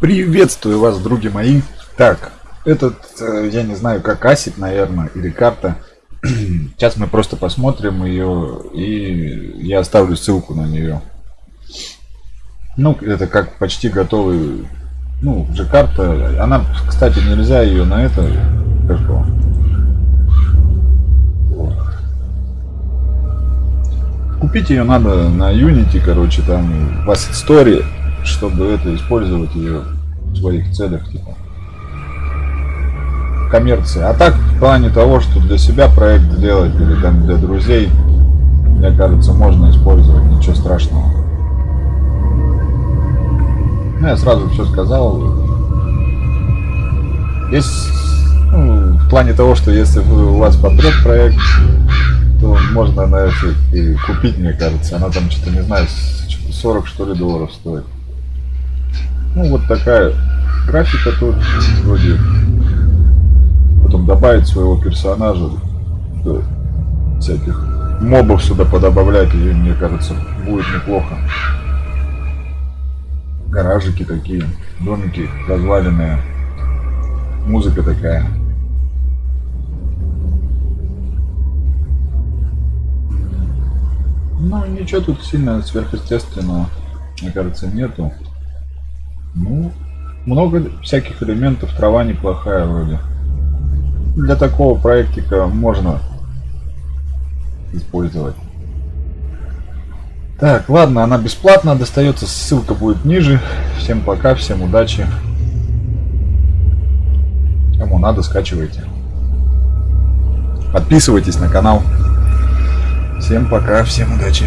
Приветствую вас, други мои. Так, этот, э, я не знаю, как асет, наверное, или карта. Сейчас мы просто посмотрим ее, и я оставлю ссылку на нее. Ну, это как почти готовый, ну, уже карта. Она, кстати, нельзя ее на это, как Купить ее надо на Unity, короче, там в Asset Story, чтобы это использовать ее в своих целях, типа коммерции. А так, в плане того, что для себя проект сделать или там для друзей, мне кажется, можно использовать, ничего страшного. Ну, я сразу все сказал. Есть, ну, в плане того, что если у вас подряд проект, то можно на это и купить, мне кажется. Она там что-то, не знаю, 40 что ли долларов стоит. Ну вот такая графика тут вроде. Потом добавить своего персонажа, всяких мобов сюда подобавлять, и мне кажется, будет неплохо. Гаражики такие, домики разваленные, музыка такая. Ну, ничего тут сильно сверхъестественного, мне кажется, нету. Ну, много всяких элементов, трава неплохая вроде. Для такого проектика можно использовать. Так, ладно, она бесплатно достается, ссылка будет ниже. Всем пока, всем удачи. Кому надо, скачивайте. Подписывайтесь на канал. Всем пока, всем удачи.